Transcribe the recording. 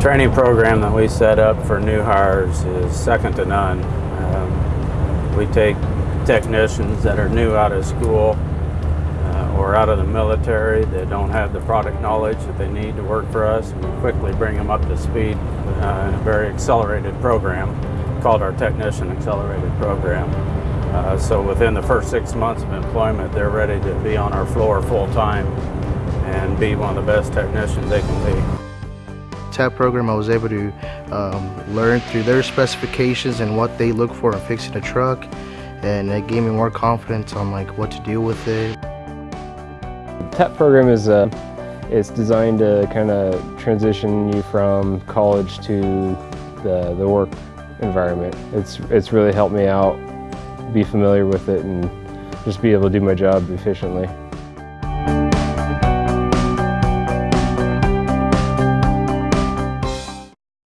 training program that we set up for new hires is second to none. Um, we take technicians that are new out of school uh, or out of the military that don't have the product knowledge that they need to work for us we quickly bring them up to speed uh, in a very accelerated program called our Technician Accelerated Program. Uh, so within the first six months of employment, they're ready to be on our floor full time and be one of the best technicians they can be. TAP program, I was able to um, learn through their specifications and what they look for in fixing a truck, and it gave me more confidence on like what to deal with it. TAP program is uh, it's designed to kind of transition you from college to the, the work environment. It's, it's really helped me out, be familiar with it, and just be able to do my job efficiently.